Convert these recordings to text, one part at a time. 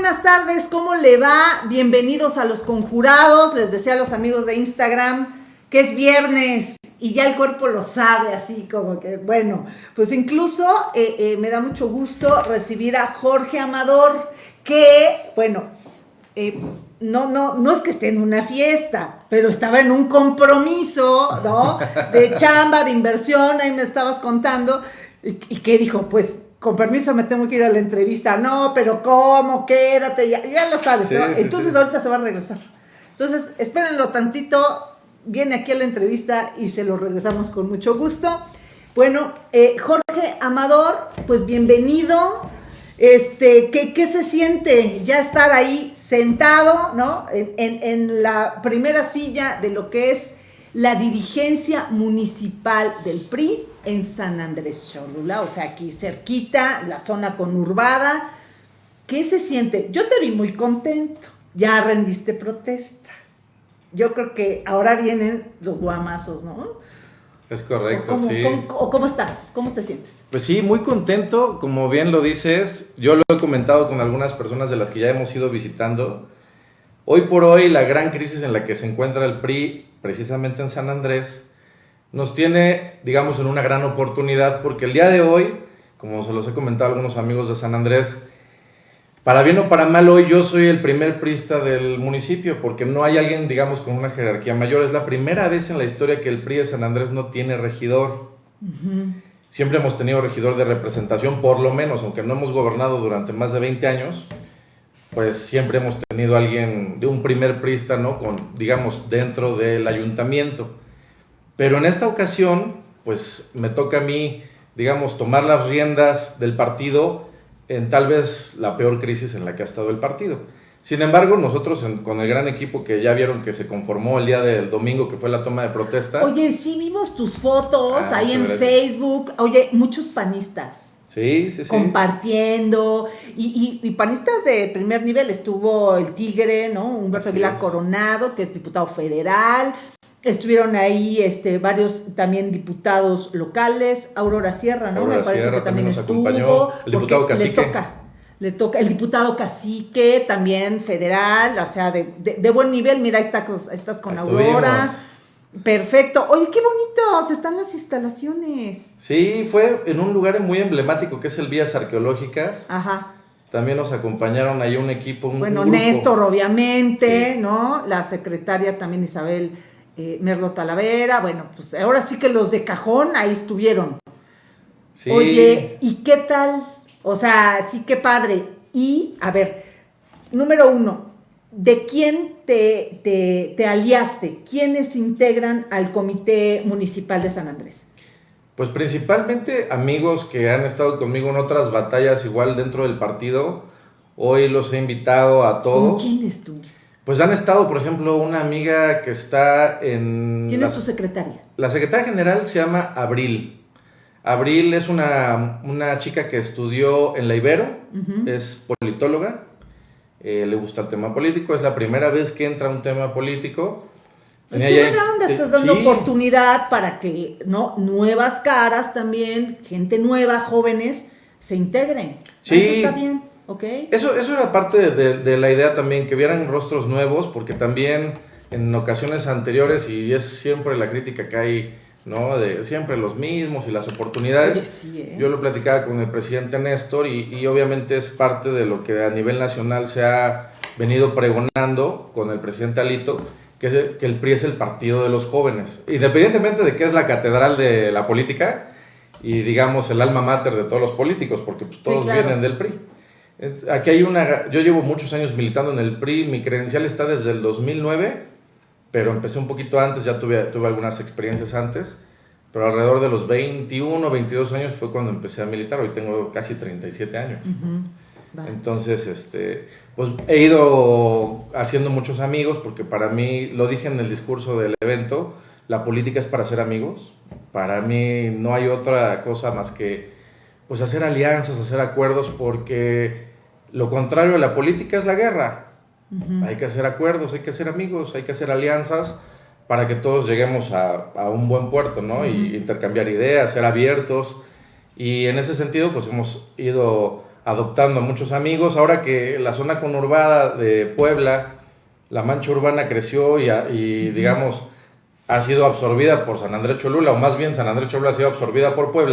Buenas tardes, ¿cómo le va? Bienvenidos a los conjurados. Les decía a los amigos de Instagram que es viernes y ya el cuerpo lo sabe, así como que, bueno, pues incluso eh, eh, me da mucho gusto recibir a Jorge Amador, que, bueno, eh, no, no, no es que esté en una fiesta, pero estaba en un compromiso, ¿no? De chamba, de inversión, ahí me estabas contando, y, y que dijo, pues con permiso me tengo que ir a la entrevista. No, pero ¿cómo? Quédate, ya, ya lo sabes. Entonces ahorita se va a regresar. Entonces, espérenlo tantito, viene aquí a la entrevista y se lo regresamos con mucho gusto. Bueno, eh, Jorge Amador, pues bienvenido. Este, ¿qué, ¿qué, se siente ya estar ahí sentado, ¿no? En, en, en la primera silla de lo que es la dirigencia municipal del PRI en San Andrés Cholula, o sea, aquí cerquita, la zona conurbada. ¿Qué se siente? Yo te vi muy contento, ya rendiste protesta. Yo creo que ahora vienen los guamazos, ¿no? Es correcto, cómo, sí. Cómo, ¿Cómo estás? ¿Cómo te sientes? Pues sí, muy contento, como bien lo dices. Yo lo he comentado con algunas personas de las que ya hemos ido visitando. Hoy por hoy, la gran crisis en la que se encuentra el PRI, precisamente en San Andrés, nos tiene, digamos, en una gran oportunidad porque el día de hoy, como se los he comentado a algunos amigos de San Andrés, para bien o para mal, hoy yo soy el primer prista del municipio porque no hay alguien, digamos, con una jerarquía mayor. Es la primera vez en la historia que el PRI de San Andrés no tiene regidor. Uh -huh. Siempre hemos tenido regidor de representación, por lo menos, aunque no hemos gobernado durante más de 20 años, pues siempre hemos tenido alguien de un primer prista, ¿no? Con, digamos, dentro del ayuntamiento. Pero en esta ocasión, pues me toca a mí, digamos, tomar las riendas del partido en tal vez la peor crisis en la que ha estado el partido. Sin embargo, nosotros en, con el gran equipo que ya vieron que se conformó el día del domingo, que fue la toma de protesta. Oye, sí vimos tus fotos ah, ahí en gracias. Facebook. Oye, muchos panistas. Sí, sí, sí. Compartiendo. Y, y, y, panistas de primer nivel. Estuvo el Tigre, ¿no? Humberto Vila Coronado, que es diputado federal. Estuvieron ahí este, varios también diputados locales, Aurora Sierra, ¿no? Aurora Me parece Sierra que también, estuvo. Acompañó. El diputado Cacique. Le toca, le toca. El diputado Cacique, también federal, o sea, de, de, de buen nivel. Mira, está, estás con Estuvimos. Aurora. Perfecto. Oye, qué bonitos están las instalaciones. Sí, fue en un lugar muy emblemático que es el Vías Arqueológicas. Ajá. También nos acompañaron ahí un equipo, un Bueno, grupo. Néstor, obviamente, Sí. ¿no? La secretaria también Isabel eh, Merlo Talavera. Bueno, pues ahora sí que los de cajón ahí estuvieron. Sí. Oye, ¿y qué tal? O sea, sí, qué padre. Y, a ver, número uno, ¿de quién te, te, te aliaste? ¿Quiénes integran al Comité Municipal de San Andrés? Pues principalmente amigos que han estado conmigo en otras batallas igual dentro del partido. Hoy los he invitado a ¿Con todos. quién es tú? Pues han estado, por ejemplo, una amiga que está en... ¿Quién la, es tu secretaria? La secretaria general se llama Abril. Abril es una, una chica que estudió en la Ibero, Uh -huh. es politóloga, eh, le gusta el tema político, es la primera vez que entra un tema político. ¿Y tú dónde estás dando sí. oportunidad para que no nuevas caras también, gente nueva, jóvenes, se integren? Sí. Eso está bien. Okay. Eso, eso era parte de, de, de, la idea también, que vieran rostros nuevos, porque también en ocasiones anteriores, y es siempre la crítica que hay, ¿no? De siempre los mismos y las oportunidades. Sí, ¿eh? Yo lo platicaba con el presidente Néstor y, y, obviamente es parte de lo que a nivel nacional se ha venido pregonando con el presidente Alito, que, es, que el PRI es el partido de los jóvenes. Independientemente de que es la catedral de la política y digamos el alma mater de todos los políticos, porque pues, todos sí, claro. vienen del PRI. Aquí hay una, yo llevo muchos años militando en el PRI, mi credencial está desde el 2009, pero empecé un poquito antes, ya tuve, tuve algunas experiencias antes, pero alrededor de los 21, 22 años fue cuando empecé a militar, hoy tengo casi 37 años. Uh -huh. vale. Entonces, este, pues he ido haciendo muchos amigos, porque para mí, lo dije en el discurso del evento, la política es para ser amigos, para mí no hay otra cosa más que pues hacer alianzas, hacer acuerdos, porque lo contrario de la política es la guerra. Uh -huh. Hay que hacer acuerdos, hay que hacer amigos, hay que hacer alianzas para que todos lleguemos a, a un buen puerto, ¿no? Uh -huh. Y intercambiar ideas, ser abiertos. Y en ese sentido, pues hemos ido adoptando a muchos amigos. Ahora que la zona conurbada de Puebla, la mancha urbana creció y, y digamos, ha sido absorbida por San Andrés Cholula, o más bien San Andrés Cholula ha sido absorbida por Puebla,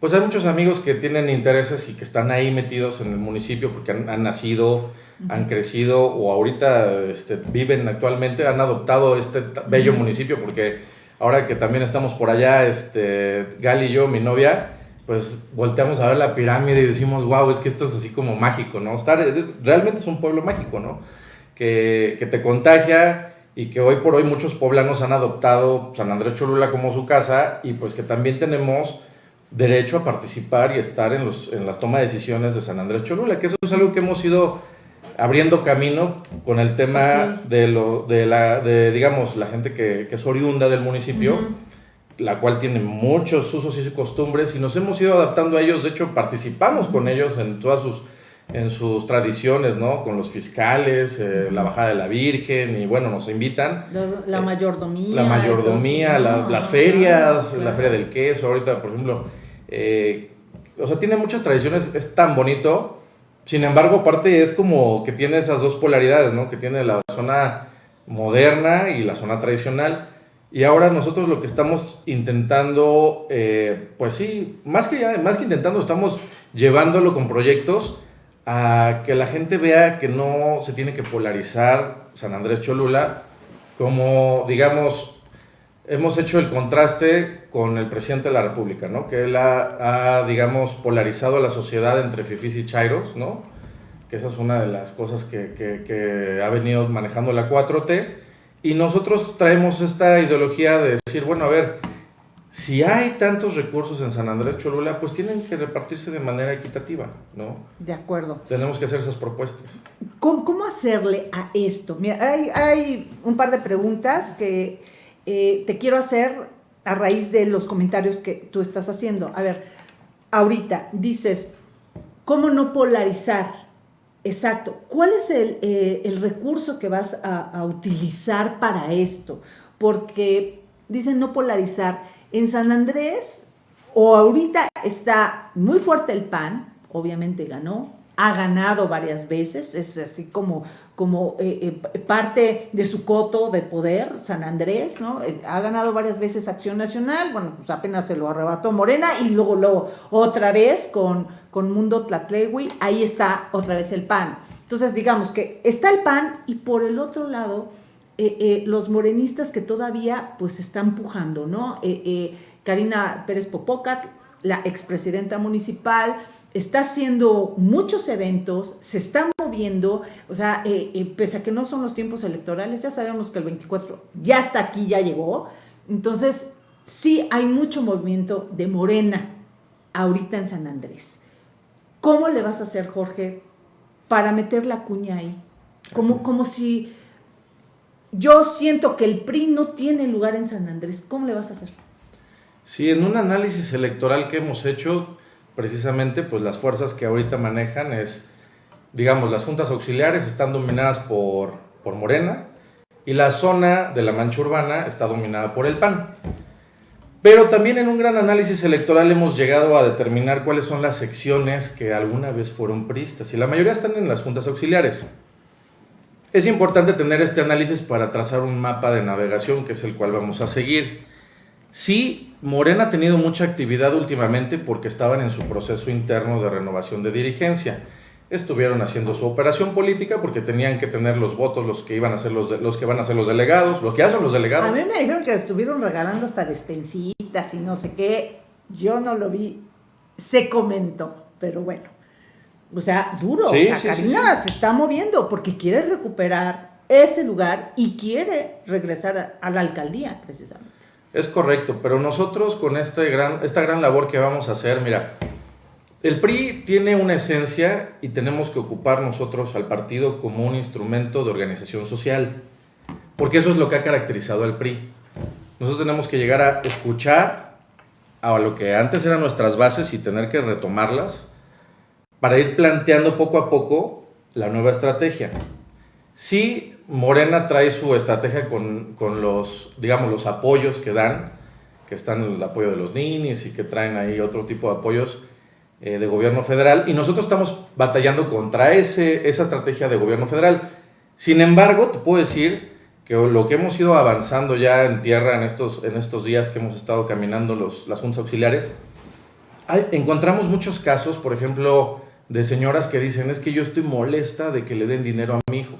pues hay muchos amigos que tienen intereses y que están ahí metidos en el municipio porque han, nacido, han crecido o ahorita este, viven actualmente, han adoptado este bello municipio porque ahora que también estamos por allá, este, Gali y yo, mi novia, pues volteamos a ver la pirámide y decimos, wow, es que esto es así como mágico, ¿no? Estar, realmente es un pueblo mágico, ¿no? Que, que te contagia y que hoy por hoy muchos poblanos han adoptado San Andrés Cholula como su casa y pues que también tenemos derecho a participar y estar en, los, en la toma de decisiones de San Andrés Cholula, que eso es algo que hemos ido abriendo camino con el tema de, lo, de, la, de, digamos, la gente que, que es oriunda del municipio, la cual tiene muchos usos y costumbres, y nos hemos ido adaptando a ellos, de hecho participamos con ellos en todas sus, en sus tradiciones, ¿no? Con los fiscales, eh, la bajada de la Virgen, y bueno, nos invitan. La, mayordomía. La mayordomía, las ferias, la feria del queso, ahorita, por ejemplo, eh, o sea, tiene muchas tradiciones, es tan bonito. Sin embargo, aparte es como que tiene esas dos polaridades, ¿no? Que tiene la zona moderna y la zona tradicional. Y ahora nosotros lo que estamos intentando, eh, pues sí, más que, más que intentando, estamos llevándolo con proyectos a que la gente vea que no se tiene que polarizar San Andrés Cholula como, digamos, hemos hecho el contraste con el presidente de la República, ¿no? Que él ha, digamos, polarizado a la sociedad entre fifis y chairos, ¿no? Que esa es una de las cosas que, que, ha venido manejando la 4T. Y nosotros traemos esta ideología de decir, bueno, a ver, si hay tantos recursos en San Andrés Cholula, pues tienen que repartirse de manera equitativa, ¿no? De acuerdo. Tenemos que hacer esas propuestas. ¿Cómo, cómo hacerle a esto? Mira, hay, hay un par de preguntas que eh, te quiero hacer a raíz de los comentarios que tú estás haciendo. A ver, ahorita dices, ¿cómo no polarizar? Exacto. ¿Cuál es el, eh, recurso que vas a, utilizar para esto? Porque dicen no polarizar. En San Andrés, o ahorita está muy fuerte el PAN, obviamente ganó, ha ganado varias veces, es así como, como eh, eh, parte de su coto de poder, San Andrés, ¿no? Eh, ha ganado varias veces Acción Nacional, bueno, pues apenas se lo arrebató Morena y luego, luego otra vez con, con Mundo Tlatlewi, ahí está otra vez el PAN. Entonces, digamos que está el PAN y por el otro lado, los morenistas que todavía pues están pujando, ¿no? Karina Pérez Popocat, la expresidenta municipal, está haciendo muchos eventos, se está moviendo, o sea, eh, eh, pese a que no son los tiempos electorales, ya sabemos que el 24 ya está aquí, ya llegó. Entonces, sí hay mucho movimiento de Morena ahorita en San Andrés. ¿Cómo le vas a hacer, Jorge, para meter la cuña ahí? Como, como si yo siento que el PRI no tiene lugar en San Andrés. ¿Cómo le vas a hacer? Sí, en un análisis electoral que hemos hecho, precisamente pues las fuerzas que ahorita manejan es, digamos, las juntas auxiliares están dominadas por, por Morena y la zona de la mancha urbana está dominada por el PAN. Pero también en un gran análisis electoral hemos llegado a determinar cuáles son las secciones que alguna vez fueron pristas y la mayoría están en las juntas auxiliares. Es importante tener este análisis para trazar un mapa de navegación que es el cual vamos a seguir. Sí, Morena ha tenido mucha actividad últimamente porque estaban en su proceso interno de renovación de dirigencia. Estuvieron haciendo su operación política porque tenían que tener los votos los que iban a ser los, los que van a ser los delegados, los que ya son los delegados. A mí me dijeron que estuvieron regalando hasta despensitas y no sé qué. Yo no lo vi. Se comentó, pero bueno. O sea, duro. o sea, Karina se está moviendo porque quiere recuperar ese lugar y quiere regresar a la alcaldía, precisamente. Es correcto, pero nosotros con este gran, esta gran labor que vamos a hacer, mira, el PRI tiene una esencia y tenemos que ocupar nosotros al partido como un instrumento de organización social, porque eso es lo que ha caracterizado al PRI. Nosotros tenemos que llegar a escuchar a lo que antes eran nuestras bases y tener que retomarlas para ir planteando poco a poco la nueva estrategia. Sí, Morena trae su estrategia con, los, digamos, los apoyos que dan, que están el apoyo de los ninis y que traen ahí otro tipo de apoyos, eh, de gobierno federal y nosotros estamos batallando contra ese, esa estrategia de gobierno federal. Sin embargo, te puedo decir que lo que hemos ido avanzando ya en tierra en estos, en estos días que hemos estado caminando los, las juntas auxiliares, encontramos muchos casos, por ejemplo, de señoras que dicen, es que yo estoy molesta de que le den dinero a mi hijo.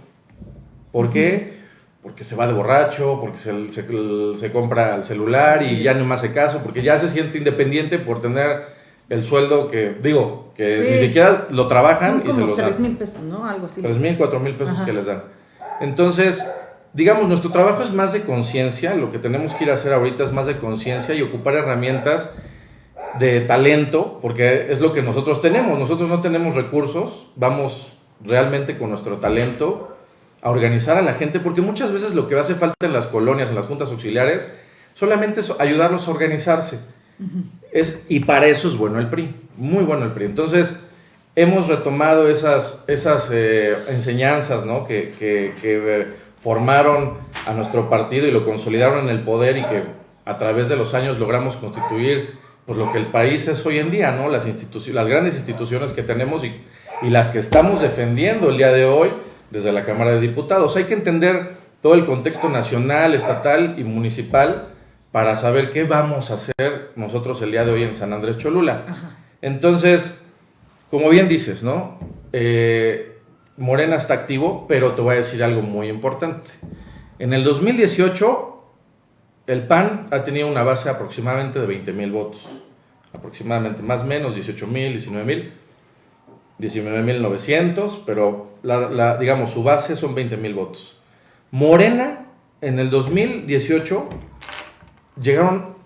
¿Por qué? Porque se va de borracho, porque se, se, compra el celular y ya no más hace caso, porque ya se siente independiente por tener el sueldo que, digo, que ni siquiera lo trabajan y se los dan. 3 mil pesos, ¿no? Algo así. 3 mil, 4 mil pesos que les dan. Entonces, digamos, nuestro trabajo es más de conciencia, lo que tenemos que ir a hacer ahorita es más de conciencia y ocupar herramientas de talento, porque es lo que nosotros tenemos. Nosotros no tenemos recursos, vamos realmente con nuestro talento a organizar a la gente, porque muchas veces lo que hace falta en las colonias, en las juntas auxiliares, solamente es ayudarlos a organizarse. es, y para eso es bueno el PRI, muy bueno el PRI. Entonces, hemos retomado esas, esas eh, enseñanzas ¿no? que, que, que, formaron a nuestro partido y lo consolidaron en el poder y que a través de los años logramos constituir pues lo que el país es hoy en día, ¿no? Las, las grandes instituciones que tenemos y, y las que estamos defendiendo el día de hoy desde la Cámara de Diputados. Hay que entender todo el contexto nacional, estatal y municipal para saber qué vamos a hacer nosotros el día de hoy en San Andrés Cholula. Entonces, como bien dices, ¿no? Eh, Morena está activo, pero te voy a decir algo muy importante. En el 2018 el PAN ha tenido una base aproximadamente de 20 mil votos. Aproximadamente, más o menos 18 mil, 19 mil. 19.900, pero la, digamos su base son 20 mil votos. Morena, en el 2018, llegaron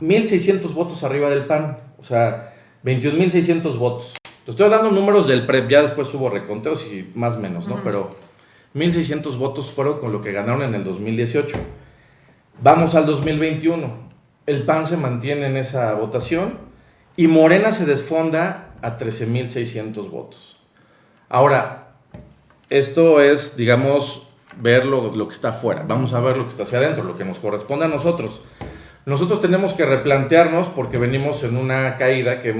1.600 votos arriba del PAN, o sea, 21.600 votos. Te estoy dando números del PREP, ya después hubo reconteos y más o menos, ¿no? Pero 1.600 votos fueron con lo que ganaron en el 2018. Vamos al 2021. El PAN se mantiene en esa votación y Morena se desfonda a 13.600 votos. Ahora, esto es, digamos, ver lo, que está afuera. Vamos a ver lo que está hacia adentro, lo que nos corresponde a nosotros. Nosotros tenemos que replantearnos porque venimos en una caída que,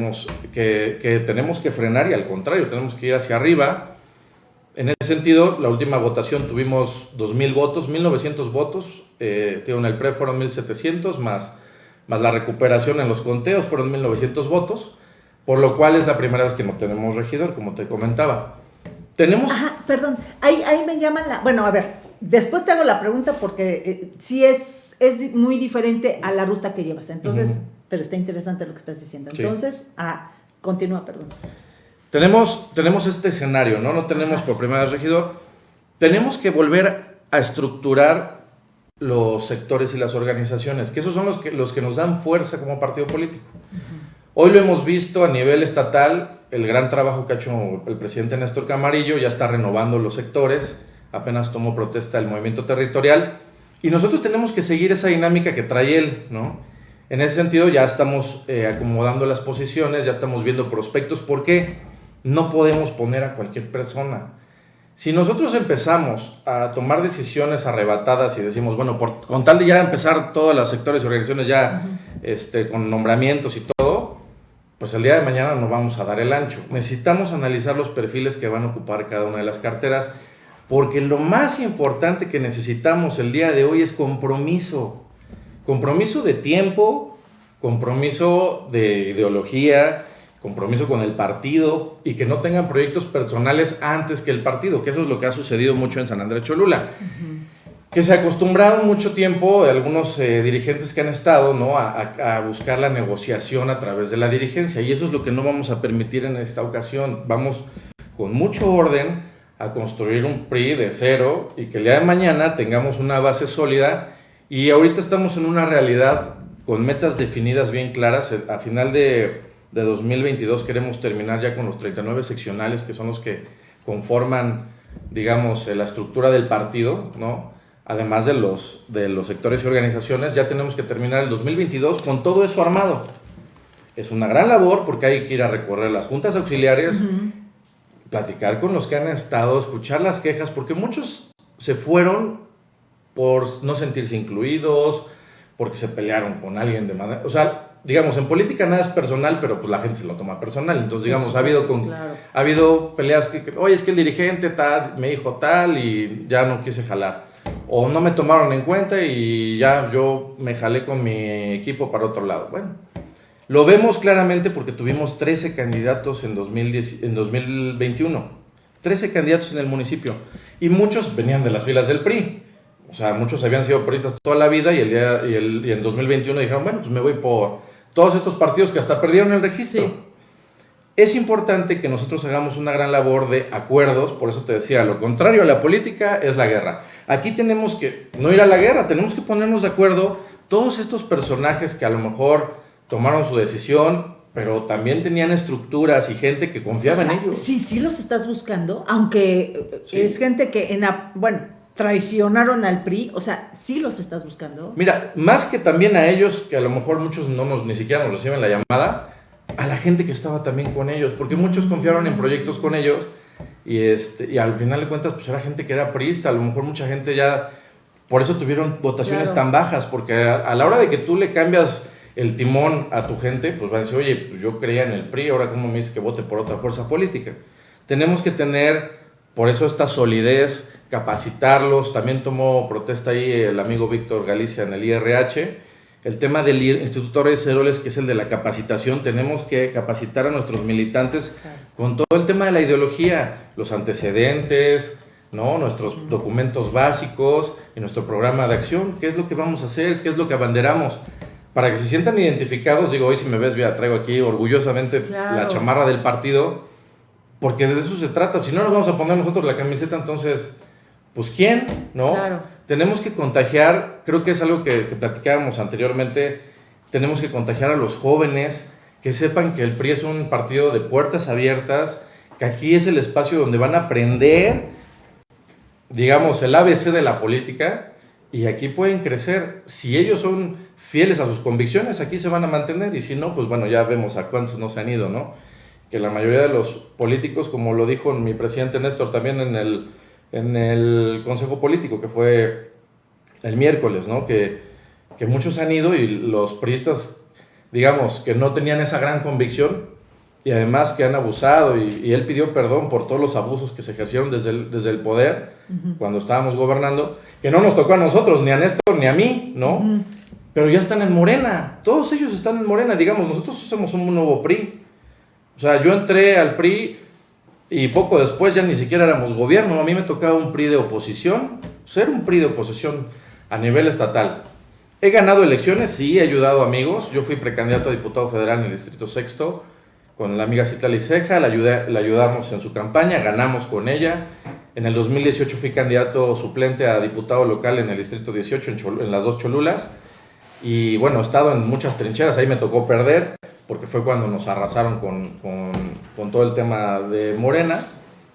tenemos que frenar y al contrario, tenemos que ir hacia arriba en ese sentido, la última votación tuvimos 2.000 votos, 1.900 votos, eh, en el PRE fueron 1.700, más, más la recuperación en los conteos fueron 1.900 votos, por lo cual es la primera vez que no tenemos regidor, como te comentaba. Tenemos... Ajá, perdón, ahí, ahí me llaman la... Bueno, a ver, después te hago la pregunta porque eh, sí es, es muy diferente a la ruta que llevas, entonces, pero está interesante lo que estás diciendo. Entonces, ah, continúa, perdón. Tenemos, tenemos este escenario, ¿no? No tenemos por primera vez regidor. Tenemos que volver a estructurar los sectores y las organizaciones, que esos son los que, los que nos dan fuerza como partido político. Hoy lo hemos visto a nivel estatal, el gran trabajo que ha hecho el presidente Néstor Camarillo, ya está renovando los sectores, apenas tomó protesta el movimiento territorial, y nosotros tenemos que seguir esa dinámica que trae él, ¿no? En ese sentido ya estamos eh, acomodando las posiciones, ya estamos viendo prospectos, ¿por qué? no podemos poner a cualquier persona. Si nosotros empezamos a tomar decisiones arrebatadas y decimos, bueno, por, con tal de ya empezar todos los sectores y organizaciones ya este, con nombramientos y todo, pues el día de mañana no vamos a dar el ancho. Necesitamos analizar los perfiles que van a ocupar cada una de las carteras, porque lo más importante que necesitamos el día de hoy es compromiso. Compromiso de tiempo, compromiso de ideología, compromiso con el partido y que no tengan proyectos personales antes que el partido, que eso es lo que ha sucedido mucho en San Andrés Cholula. Que se acostumbraron mucho tiempo algunos eh, dirigentes que han estado ¿no? A, buscar la negociación a través de la dirigencia y eso es lo que no vamos a permitir en esta ocasión. Vamos con mucho orden a construir un PRI de cero y que el día de mañana tengamos una base sólida y ahorita estamos en una realidad con metas definidas bien claras. A final de de 2022 queremos terminar ya con los 39 seccionales que son los que conforman, digamos, la estructura del partido, ¿no? Además de los, de los sectores y organizaciones, ya tenemos que terminar el 2022 con todo eso armado. Es una gran labor porque hay que ir a recorrer las juntas auxiliares, platicar con los que han estado, escuchar las quejas, porque muchos se fueron por no sentirse incluidos, porque se pelearon con alguien de manera... O sea, digamos, en política nada es personal, pero pues la gente se lo toma personal. Entonces, digamos, ha habido, con, ha habido peleas que, oye, es que el dirigente tal, me dijo tal y ya no quise jalar. O no me tomaron en cuenta y ya yo me jalé con mi equipo para otro lado. Bueno, lo vemos claramente porque tuvimos 13 candidatos en, 2010, en 2021. 13 candidatos en el municipio. Y muchos venían de las filas del PRI. O sea, muchos habían sido PRIistas toda la vida y, el día, y, el, y en 2021 dijeron, bueno, pues me voy por todos estos partidos que hasta perdieron el registro. Es importante que nosotros hagamos una gran labor de acuerdos, por eso te decía, lo contrario a la política es la guerra. Aquí tenemos que no ir a la guerra, tenemos que ponernos de acuerdo todos estos personajes que a lo mejor tomaron su decisión, pero también tenían estructuras y gente que confiaba en ellos. Sí, sí los estás buscando, aunque es gente que en, bueno, traicionaron al PRI, o sea, sí los estás buscando. Mira, más que también a ellos, que a lo mejor muchos no nos, ni siquiera nos reciben la llamada, a la gente que estaba también con ellos, porque muchos confiaron en proyectos con ellos y, este, y al final de cuentas, pues era gente que era priista, a lo mejor mucha gente ya, por eso tuvieron votaciones tan bajas, porque a, la hora de que tú le cambias el timón a tu gente, pues va a decir, oye, pues yo creía en el PRI, ahora cómo me dice que vote por otra fuerza política. Tenemos que tener, por eso esta solidez, capacitarlos, también tomó protesta ahí el amigo Víctor Galicia en el IRH, el tema del Instituto Reyes Heroles, que es el de la capacitación, tenemos que capacitar a nuestros militantes con todo el tema de la ideología, los antecedentes, ¿no? nuestros documentos básicos y nuestro programa de acción, qué es lo que vamos a hacer, qué es lo que abanderamos para que se sientan identificados, digo, hoy si me ves, ya traigo aquí orgullosamente la chamarra del partido, porque de eso se trata. Si no nos vamos a poner nosotros la camiseta, entonces, pues ¿quién? ¿No? Tenemos que contagiar, creo que es algo que, que platicábamos anteriormente, tenemos que contagiar a los jóvenes, que sepan que el PRI es un partido de puertas abiertas, que aquí es el espacio donde van a aprender, digamos, el ABC de la política, y aquí pueden crecer. Si ellos son fieles a sus convicciones, aquí se van a mantener. Y si no, pues bueno, ya vemos a cuántos no se han ido, ¿no? Que la mayoría de los políticos, como lo dijo mi presidente Néstor también en el, en el Consejo Político, que fue el miércoles, ¿no? Que, que muchos han ido y los priistas, digamos, que no tenían esa gran convicción, y además que han abusado y, él pidió perdón por todos los abusos que se ejercieron desde el, desde el poder cuando estábamos gobernando, que no nos tocó a nosotros, ni a Néstor, ni a mí, ¿no? Pero ya están en Morena, todos ellos están en Morena, digamos, nosotros somos un nuevo PRI. O sea, yo entré al PRI y poco después ya ni siquiera éramos gobierno, a mí me tocaba un PRI de oposición, ser un PRI de oposición a nivel estatal. He ganado elecciones, sí, he ayudado amigos, yo fui precandidato a diputado federal en el Distrito Sexto, con la amiga Cita Lixeja, la, la ayudamos en su campaña, ganamos con ella. En el 2018 fui candidato suplente a diputado local en el Distrito 18, en, en las dos Cholulas. Y bueno, he estado en muchas trincheras, ahí me tocó perder, porque fue cuando nos arrasaron con, con, con todo el tema de Morena.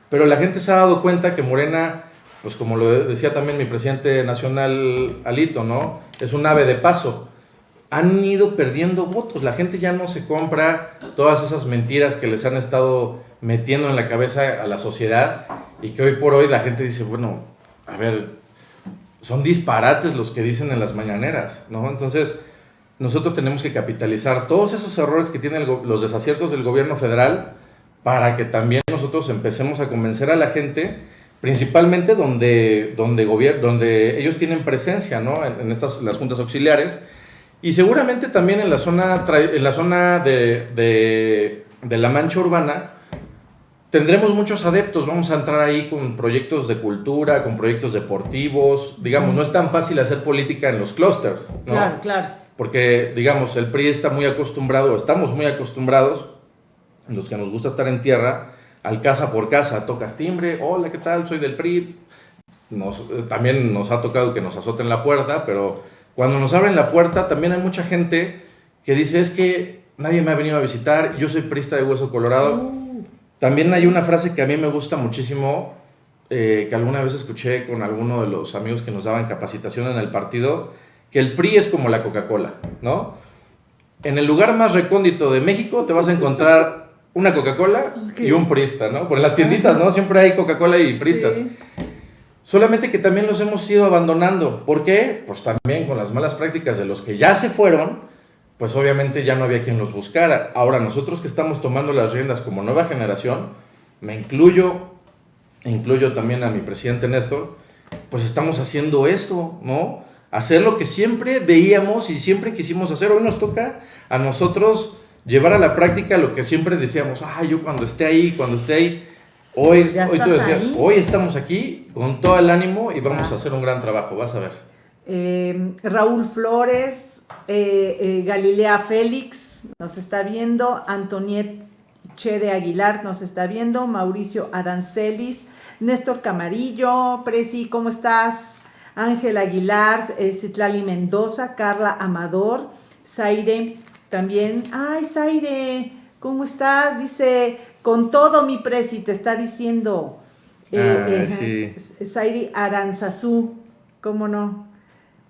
Pero la gente se ha dado cuenta que Morena, pues como lo decía también mi presidente nacional Alito, ¿no? Es un ave de paso han ido perdiendo votos. La gente ya no se compra todas esas mentiras que les han estado metiendo en la cabeza a la sociedad y que hoy por hoy la gente dice, bueno, a ver, son disparates los que dicen en las mañaneras, ¿no? Entonces, nosotros tenemos que capitalizar todos esos errores que tienen los desaciertos del gobierno federal para que también nosotros empecemos a convencer a la gente, principalmente donde, donde, donde ellos tienen presencia, ¿no? En, en estas, las juntas auxiliares, y seguramente también en la zona, en la zona de, de, la mancha urbana tendremos muchos adeptos. Vamos a entrar ahí con proyectos de cultura, con proyectos deportivos. Digamos, no es tan fácil hacer política en los clústeres. ¿no? Claro, claro. Porque, digamos, el PRI está muy acostumbrado, estamos muy acostumbrados, los que nos gusta estar en tierra, al casa por casa, tocas timbre, hola, ¿qué tal? Soy del PRI. Nos, también nos ha tocado que nos azoten la puerta, pero cuando nos abren la puerta, también hay mucha gente que dice, es que nadie me ha venido a visitar, yo soy prista de Hueso Colorado. Uh. También hay una frase que a mí me gusta muchísimo, eh, que alguna vez escuché con alguno de los amigos que nos daban capacitación en el partido, que el PRI es como la Coca-Cola, ¿no? En el lugar más recóndito de México te vas a encontrar una Coca-Cola y un prista, ¿no? Por las tienditas, ¿no? Siempre hay Coca-Cola y pristas. Solamente que también los hemos ido abandonando. ¿Por qué? Pues también con las malas prácticas de los que ya se fueron, pues obviamente ya no había quien los buscara. Ahora nosotros que estamos tomando las riendas como nueva generación, me incluyo, incluyo también a mi presidente Néstor, pues estamos haciendo esto, ¿no? Hacer lo que siempre veíamos y siempre quisimos hacer. Hoy nos toca a nosotros llevar a la práctica lo que siempre decíamos, ah, yo cuando esté ahí, cuando esté ahí, hoy, Pues hoy, hoy estamos aquí con todo el ánimo y vamos Ah. a hacer un gran trabajo, vas a ver. Eh, Raúl Flores, eh, eh, Galilea Félix nos está viendo, Antoniet Che de Aguilar nos está viendo, Mauricio Adancelis, Néstor Camarillo, Presi, ¿cómo estás? Ángel Aguilar, eh, Citlali Mendoza, Carla Amador, Zaire también. Ay, Zaire, ¿cómo estás? Dice, con todo mi Presi, te está diciendo. Ah, eh, Zaire Aranzazú, ¿cómo no?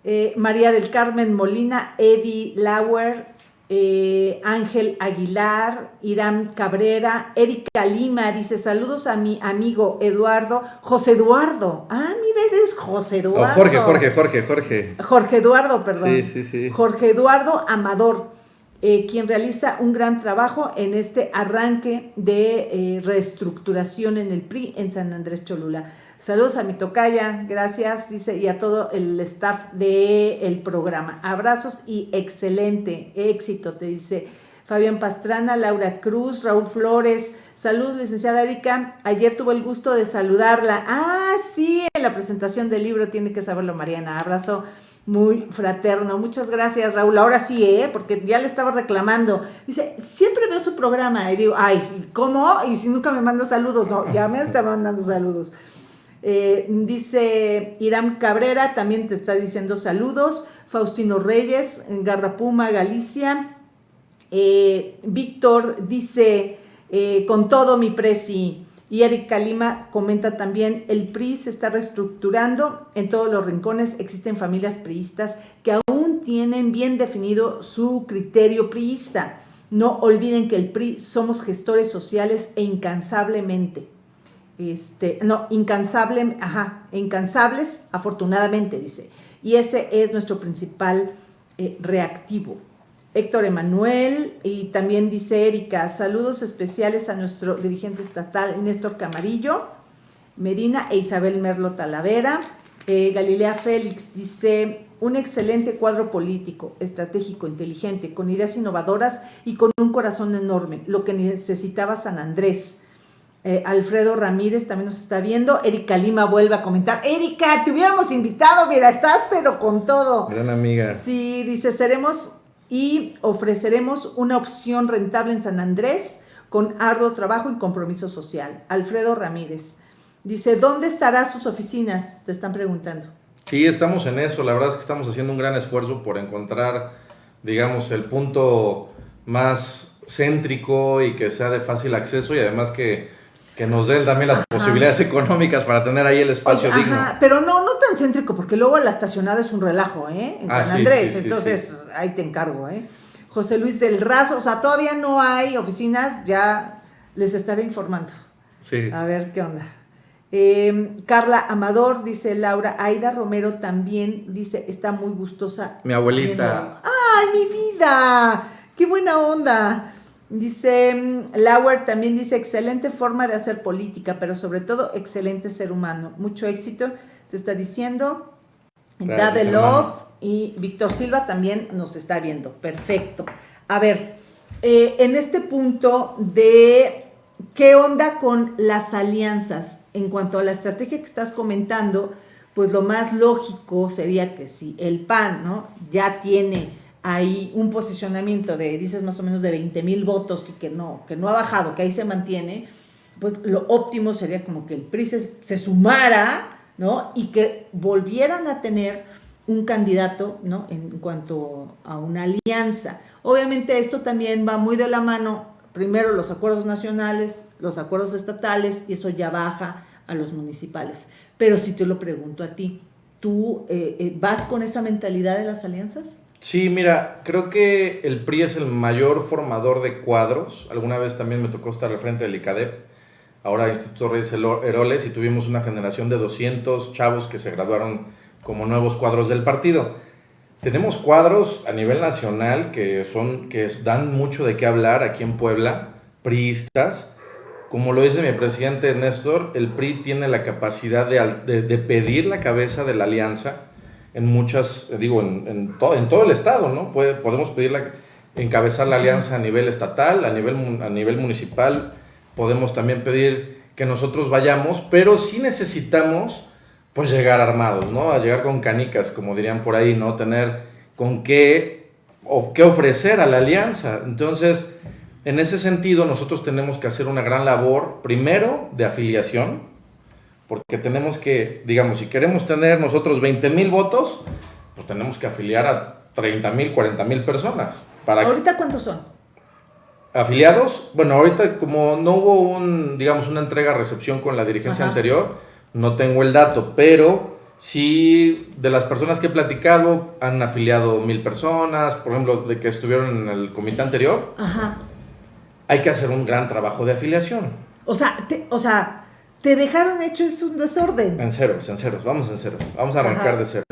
Eh, María del Carmen Molina, Eddie Lauer, eh, Ángel Aguilar, Irán Cabrera, Erika Lima, dice saludos a mi amigo Eduardo, José Eduardo. Ah, mira, eres José Oh, Eduardo. Jorge, Jorge, Jorge, Jorge. Jorge Eduardo, perdón. Sí, sí, sí. Jorge Eduardo Amador, eh, quien realiza un gran trabajo en este arranque de eh, reestructuración en el PRI en San Andrés Cholula. Saludos a mi tocaya, gracias, dice, y a todo el staff del programa. Abrazos y excelente éxito, te dice Fabián Pastrana, Laura Cruz, Raúl Flores. Saludos, licenciada Erika. Ayer tuve el gusto de saludarla. Ah, sí, en la presentación del libro tiene que saberlo, Mariana. Abrazo muy fraterno. Muchas gracias, Raúl. Ahora sí, ¿eh? Porque ya le estaba reclamando. Dice, siempre veo su programa. Y digo, ay, ¿cómo? Y si nunca me manda saludos. No, ya me está mandando saludos. Eh, dice Irán Cabrera, también te está diciendo saludos. Faustino Reyes, Garrapuma, Galicia. Eh, Víctor dice, eh, con todo mi presi. Y Erika Lima comenta también, el PRI se está reestructurando, en todos los rincones existen familias priistas que aún tienen bien definido su criterio priista. No olviden que el PRI somos gestores sociales e incansablemente. Este, no, incansable, ajá, incansables, afortunadamente, dice. Y ese es nuestro principal eh, reactivo. Héctor Emanuel y también dice Erika, saludos especiales a nuestro dirigente estatal Néstor Camarillo, Medina e Isabel Merlo Talavera. Eh, Galilea Félix dice, un excelente cuadro político, estratégico, inteligente, con ideas innovadoras y con un corazón enorme, lo que necesitaba San Andrés. Eh, Alfredo Ramírez también nos está viendo. Erika Lima vuelve a comentar. Erika, te hubiéramos invitado, mira, estás pero con todo. Gran amiga. Sí, dice, seremos y ofreceremos una opción rentable en San Andrés con arduo trabajo y compromiso social. Alfredo Ramírez dice, ¿dónde estarán sus oficinas? Te están preguntando. Sí, estamos en eso. La verdad es que estamos haciendo un gran esfuerzo por encontrar, digamos, el punto más céntrico y que sea de fácil acceso y además que, que nos den también las posibilidades económicas para tener ahí el espacio Oye, digno. ajá, pero no, no tan céntrico, porque luego la estacionada es un relajo, ¿eh? En Ah, San Andrés, sí, sí, entonces sí. ahí te encargo, ¿eh? José Luis del Razo, o sea, todavía no hay oficinas, ya les estaré informando. Sí. A ver qué onda. Eh, Carla Amador, dice Laura. Aida Romero también dice, está muy gustosa. Mi abuelita. ¡Ay, mi vida! ¡Qué buena onda! Dice, mm, Lauer también dice, excelente forma de hacer política, pero sobre todo excelente ser humano. Mucho éxito, te está diciendo. Gracias, Dade. Love y Víctor Silva también nos está viendo. Perfecto. A ver, eh, en este punto de qué onda con las alianzas, en cuanto a la estrategia que estás comentando, pues lo más lógico sería que si el PAN, ¿no? Ya tiene ahí un posicionamiento de, dices más o menos de 20 mil votos y que no, que no ha bajado, que ahí se mantiene, pues lo óptimo sería como que el PRI se, se sumara, ¿no? Y que volvieran a tener un candidato, ¿no? En cuanto a una alianza. Obviamente esto también va muy de la mano, primero los acuerdos nacionales, los acuerdos estatales, y eso ya baja a los municipales. Pero si te lo pregunto a ti, ¿tú eh, eh, vas con esa mentalidad de las alianzas? Sí, mira, creo que el PRI es el mayor formador de cuadros. Alguna vez también me tocó estar al frente del ICADEP. ahora Instituto Reyes Heroles, y tuvimos una generación de 200 chavos que se graduaron como nuevos cuadros del partido. Tenemos cuadros a nivel nacional que, son, que dan mucho de qué hablar aquí en Puebla, priistas. Como lo dice mi presidente Néstor, el PRI tiene la capacidad de, de, pedir la cabeza de la alianza en muchas, digo, en, en, en todo el estado, ¿no? Puede, podemos pedirla, encabezar la alianza a nivel estatal, a nivel, a nivel municipal, podemos también pedir que nosotros vayamos, pero sí necesitamos pues llegar armados, ¿no? A llegar con canicas, como dirían por ahí, ¿no? Tener con qué, o qué ofrecer a la alianza. Entonces, en ese sentido, nosotros tenemos que hacer una gran labor, primero, de afiliación, porque tenemos que, digamos, si queremos tener nosotros 20 mil votos, pues tenemos que afiliar a 30 mil, 40 mil personas. Para ¿Ahorita cuántos son? Afiliados, bueno, ahorita como no hubo un, digamos, una entrega-recepción con la dirigencia anterior, no tengo el dato, pero sí de las personas que he platicado han afiliado mil personas, por ejemplo, de que estuvieron en el comité anterior. Ajá. Hay que hacer un gran trabajo de afiliación. O sea, te, o sea, te dejaron hecho es un desorden. En ceros, en ceros, vamos en ceros. Vamos a arrancar de cero.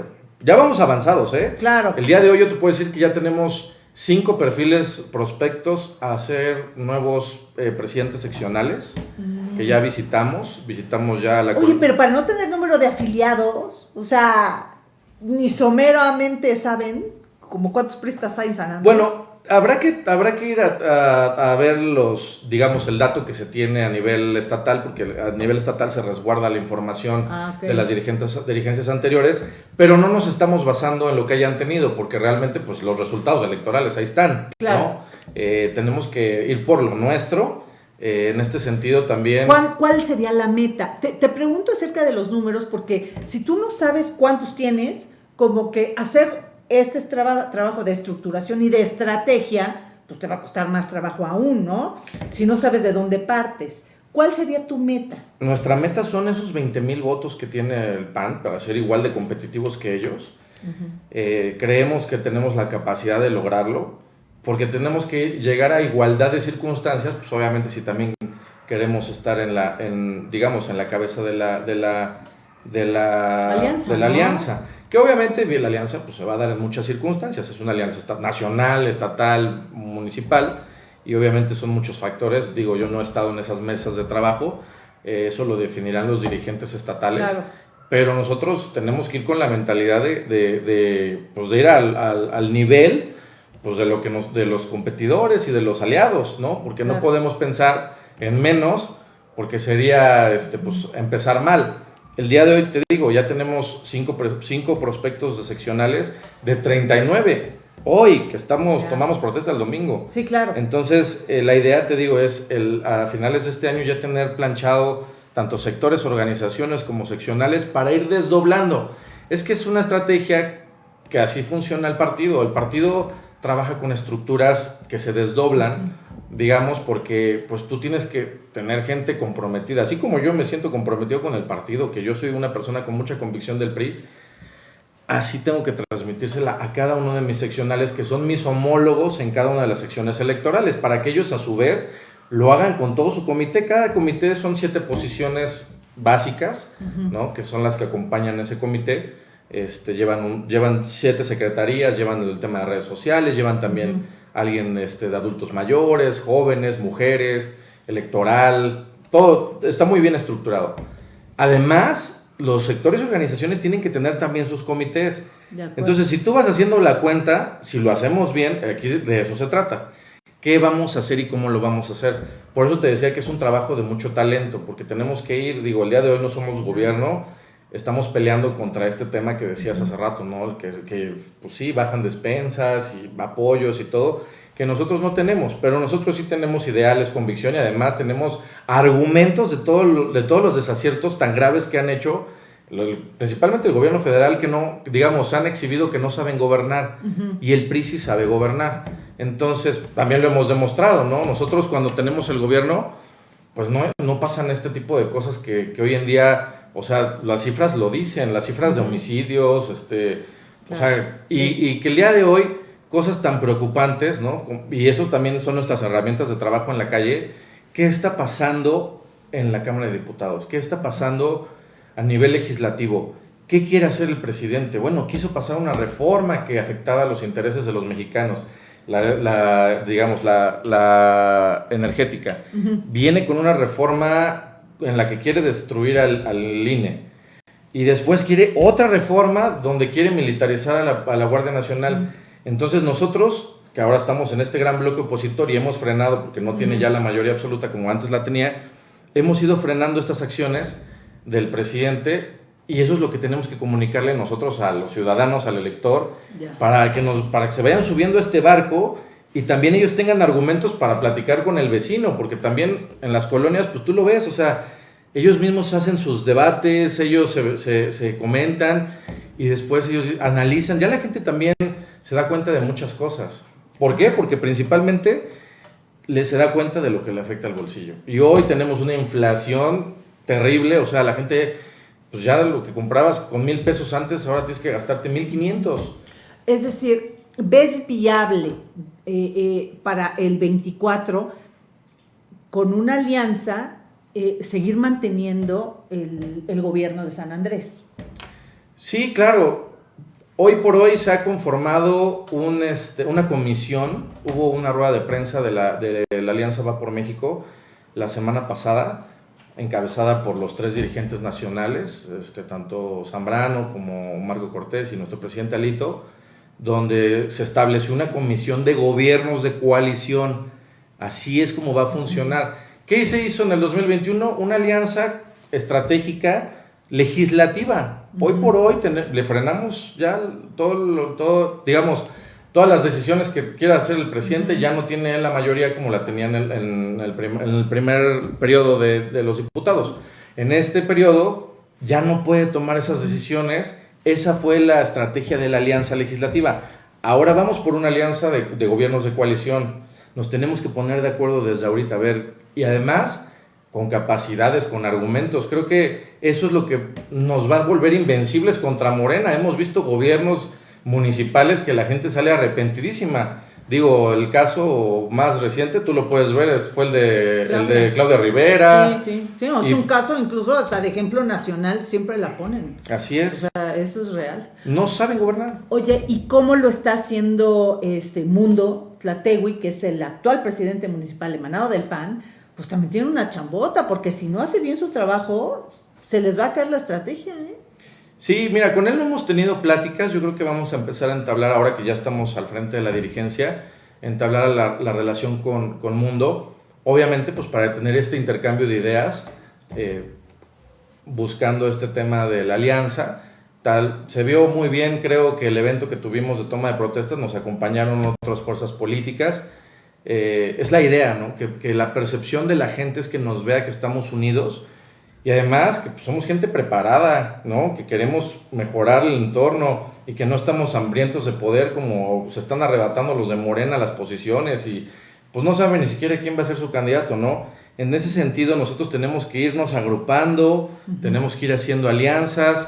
Ya vamos avanzados, ¿eh? Claro. El día de hoy yo te puedo decir que ya tenemos cinco perfiles prospectos a ser nuevos eh, presidentes seccionales que ya visitamos. Visitamos ya la... Oye, pero para no tener número de afiliados, o sea, ni someramente saben como cuántos pristas hay en San Andrés. Bueno, habrá que, habrá que ir a, ver los, digamos, el dato que se tiene a nivel estatal, porque a nivel estatal se resguarda la información ah, de las dirigentes, dirigencias anteriores, pero no nos estamos basando en lo que hayan tenido, porque realmente pues, los resultados electorales ahí están. Claro. Eh, tenemos que ir por lo nuestro. Eh, en este sentido también... ¿Cuál, cuál sería la meta? Te, te pregunto acerca de los números, porque si tú no sabes cuántos tienes, como que hacer este es trabajo de estructuración y de estrategia, pues te va a costar más trabajo aún, ¿no? Si no sabes de dónde partes. ¿Cuál sería tu meta? Nuestra meta son esos 20 mil votos que tiene el PAN para ser igual de competitivos que ellos. Eh, creemos que tenemos la capacidad de lograrlo porque tenemos que llegar a igualdad de circunstancias, pues obviamente si también queremos estar en la, en, digamos, en la cabeza de la, de la, de la alianza. De la alianza. Que obviamente la alianza pues, se va a dar en muchas circunstancias. Es una alianza nacional, estatal, municipal, y obviamente son muchos factores. Digo, yo no he estado en esas mesas de trabajo, eh, eso lo definirán los dirigentes estatales. Pero nosotros tenemos que ir con la mentalidad de, de, pues, de ir al, al, nivel pues, de, lo que nos, de los competidores y de los aliados, ¿no? Porque no podemos pensar en menos, porque sería este, pues, empezar mal. El día de hoy, te digo, ya tenemos cinco, cinco prospectos de seccionales de 39. Hoy, que estamos, tomamos protesta el domingo. Sí, claro. Entonces, eh, la idea, te digo, es el, a finales de este año ya tener planchado tanto sectores, organizaciones como seccionales para ir desdoblando. Es que es una estrategia que así funciona el partido. El partido trabaja con estructuras que se desdoblan digamos, porque pues tú tienes que tener gente comprometida, así como yo me siento comprometido con el partido, que yo soy una persona con mucha convicción del PRI, así tengo que transmitírsela a cada uno de mis seccionales, que son mis homólogos en cada una de las secciones electorales, para que ellos a su vez lo hagan con todo su comité. Cada comité son siete posiciones básicas, ¿no? que son las que acompañan ese comité. Este, llevan, llevan siete secretarías, llevan el tema de redes sociales, llevan también alguien este, de adultos mayores, jóvenes, mujeres, electoral, todo está muy bien estructurado. Además, los sectores y organizaciones tienen que tener también sus comités. Entonces, si tú vas haciendo la cuenta, si lo hacemos bien, aquí de eso se trata. ¿Qué vamos a hacer y cómo lo vamos a hacer? Por eso te decía que es un trabajo de mucho talento, porque tenemos que ir, digo, el día de hoy no somos gobierno, estamos peleando contra este tema que decías hace rato, ¿no? Que, que pues sí, bajan despensas y apoyos y todo, que nosotros no tenemos, pero nosotros sí tenemos ideales, convicción y además tenemos argumentos de, todo, de todos los desaciertos tan graves que han hecho, principalmente el gobierno federal, que no, digamos, han exhibido que no saben gobernar y el PRI sí sabe gobernar. Entonces, también lo hemos demostrado, ¿no? Nosotros cuando tenemos el gobierno, pues no, no pasan este tipo de cosas que, que hoy en día o sea, las cifras lo dicen, las cifras de homicidios, este, o sea, y, y, que el día de hoy cosas tan preocupantes, ¿no? Y eso también son nuestras herramientas de trabajo en la calle. ¿Qué está pasando en la Cámara de Diputados? ¿Qué está pasando a nivel legislativo? ¿Qué quiere hacer el presidente? Bueno, quiso pasar una reforma que afectaba los intereses de los mexicanos, la, digamos, la, energética. Viene con una reforma en la que quiere destruir al, al, INE. Y después quiere otra reforma donde quiere militarizar a la, a la Guardia Nacional. Entonces nosotros, que ahora estamos en este gran bloque opositor y hemos frenado, porque no tiene ya la mayoría absoluta como antes la tenía, hemos ido frenando estas acciones del presidente y eso es lo que tenemos que comunicarle nosotros a los ciudadanos, al elector, para que, nos, para que se vayan subiendo a este barco y también ellos tengan argumentos para platicar con el vecino, porque también en las colonias, pues tú lo ves, o sea, ellos mismos hacen sus debates, ellos se, se, comentan y después ellos analizan. Ya la gente también se da cuenta de muchas cosas. ¿Por qué? Porque principalmente le se da cuenta de lo que le afecta al bolsillo. Y hoy tenemos una inflación terrible, o sea, la gente pues ya lo que comprabas con mil pesos antes, ahora tienes que gastarte mil quinientos. Es decir, ¿ves viable eh, eh, para el 24 con una alianza eh, seguir manteniendo el, gobierno de San Andrés? Sí, claro. Hoy por hoy se ha conformado este, una comisión, hubo una rueda de prensa de la, de la Alianza Va por México la semana pasada, encabezada por los tres dirigentes nacionales, este, tanto Zambrano como Marco Cortés y nuestro presidente Alito, donde se estableció una comisión de gobiernos de coalición. Así es como va a funcionar. ¿Qué se hizo en el 2021? Una alianza estratégica legislativa. Hoy por hoy le frenamos ya todo, todo digamos, todas las decisiones que quiera hacer el presidente ya no tiene la mayoría como la tenía en el, en el, primer periodo de, de, los diputados. En este periodo ya no puede tomar esas decisiones. Esa fue la estrategia de la alianza legislativa. Ahora vamos por una alianza de, de gobiernos de coalición. Nos tenemos que poner de acuerdo desde ahorita, a ver, y además con capacidades, con argumentos. Creo que eso es lo que nos va a volver invencibles contra Morena. Hemos visto gobiernos municipales que la gente sale arrepentidísima. Digo, el caso más reciente, tú lo puedes ver, fue el de, el de Claudia Rivera. Sí, sí, sí, es un caso incluso hasta de ejemplo nacional, siempre la ponen. Así es. O sea, eso es real. No saben gobernar. Oye, ¿y cómo lo está haciendo este Mundo Tlategui, que es el actual presidente municipal emanado del PAN? Pues también tiene una chambota, porque si no hace bien su trabajo, se les va a caer la estrategia, ¿eh? Sí, mira, con él no hemos tenido pláticas, yo creo que vamos a empezar a entablar, ahora que ya estamos al frente de la dirigencia, entablar la, la relación con, con, Mundo, obviamente pues para tener este intercambio de ideas, eh, buscando este tema de la alianza, tal, se vio muy bien, creo que el evento que tuvimos de toma de protestas nos acompañaron otras fuerzas políticas, eh, es la idea, ¿no? Que la percepción de la gente es que nos vea que estamos unidos, y además que pues, somos gente preparada, ¿no? Que queremos mejorar el entorno y que no estamos hambrientos de poder como se están arrebatando los de Morena las posiciones y pues no saben ni siquiera quién va a ser su candidato, ¿no? En ese sentido nosotros tenemos que irnos agrupando, tenemos que ir haciendo alianzas.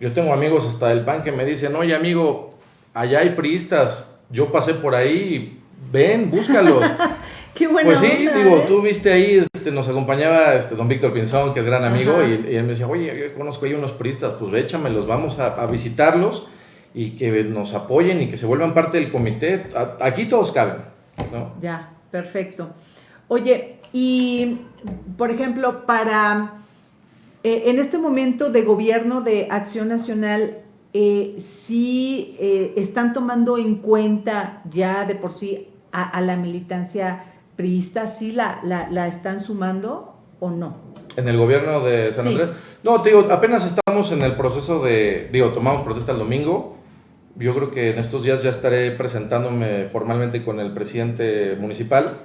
Yo tengo amigos hasta del PAN que me dicen, oye amigo, allá hay priistas, yo pasé por ahí, ven, búscalos. Qué Pues sí, digo, ¿eh? tú viste ahí, este, nos acompañaba este, don Víctor Pinzón, que es gran amigo, y, él me decía, oye, yo conozco ahí unos puristas, pues échamelos, vamos a, visitarlos y que nos apoyen y que se vuelvan parte del comité. aquí todos caben, ¿no? Ya, perfecto. Oye, y por ejemplo, para eh, en este momento de gobierno de Acción Nacional, eh, sí eh, están tomando en cuenta ya de por sí a, a la militancia priistas sí la, la, están sumando o no? ¿En el gobierno de San Andrés? No, te digo, apenas estamos en el proceso de, digo, tomamos protesta el domingo. Yo creo que en estos días ya estaré presentándome formalmente con el presidente municipal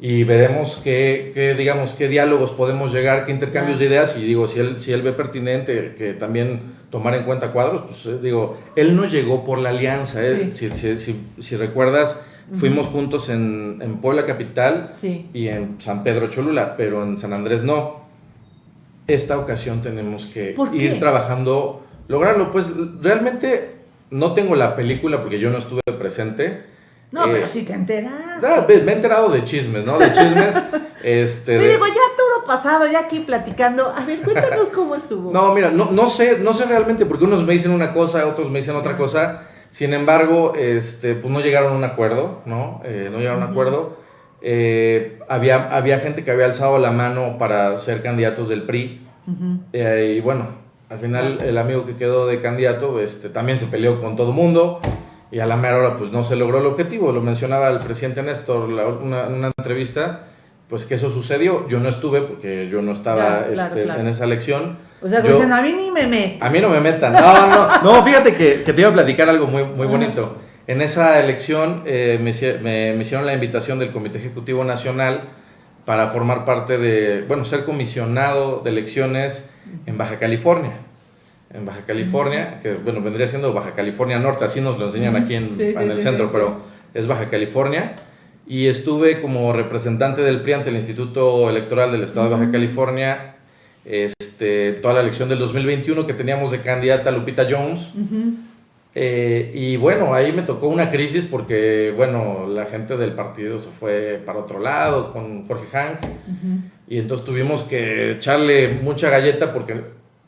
y veremos qué, digamos, qué diálogos podemos llegar, qué intercambios de ideas y digo, si él, si él ve pertinente que también tomar en cuenta cuadros, pues eh, digo, él no llegó por la alianza, ¿eh? si, si, si, si, recuerdas, Fuimos juntos en, en, Puebla Capital y en San Pedro Cholula, pero en San Andrés no. Esta ocasión tenemos que ir trabajando, lograrlo. Pues realmente no tengo la película porque yo no estuve presente. No, pero si te enteras. Ah, me he enterado de chismes, ¿no? De chismes. este, Me digo, ya todo pasado, ya aquí platicando. A ver, cuéntanos cómo estuvo. No, mira, no, no sé, no sé realmente, porque unos me dicen una cosa, otros me dicen otra cosa. Sin embargo, este, pues no llegaron a un acuerdo, ¿no? Eh, no llegaron a un acuerdo. Eh, había, había gente que había alzado la mano para ser candidatos del PRI. Eh, y bueno, al final el amigo que quedó de candidato este, también se peleó con todo el mundo y a la mera hora pues no se logró el objetivo. Lo mencionaba el presidente Néstor en una, una, entrevista, pues que eso sucedió. Yo no estuve porque yo no estaba este, en esa elección. O sea, pues a mí ni me metan. A mí no me metan. No, no, no, fíjate que, que te iba a platicar algo muy, muy bonito. En esa elección eh, me, me, hicieron la invitación del Comité Ejecutivo Nacional para formar parte de, bueno, ser comisionado de elecciones en Baja California en Baja California, que bueno, vendría siendo Baja California Norte, así nos lo enseñan aquí en, el centro, pero es Baja California. Y estuve como representante del PRI ante el Instituto Electoral del Estado de Baja California, este, toda la elección del 2021 que teníamos de candidata Lupita Jones. Eh, y bueno, ahí me tocó una crisis porque, bueno, la gente del partido se fue para otro lado con Jorge Hank. Y entonces tuvimos que echarle mucha galleta porque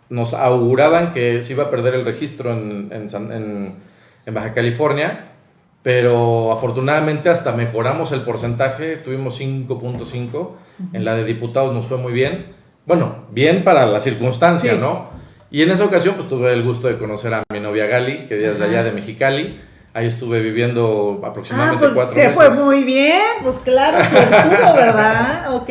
nos auguraban que se iba a perder el registro en, en, en, Baja California, pero afortunadamente hasta mejoramos el porcentaje, tuvimos 5.5, en la de diputados nos fue muy bien, bueno, bien para la circunstancia, ¿no? Y en esa ocasión pues tuve el gusto de conocer a mi novia Gali, que es de allá de Mexicali, Ahí estuve viviendo aproximadamente ah, pues cuatro te fue muy bien, pues claro, seguro, ¿verdad? Ok.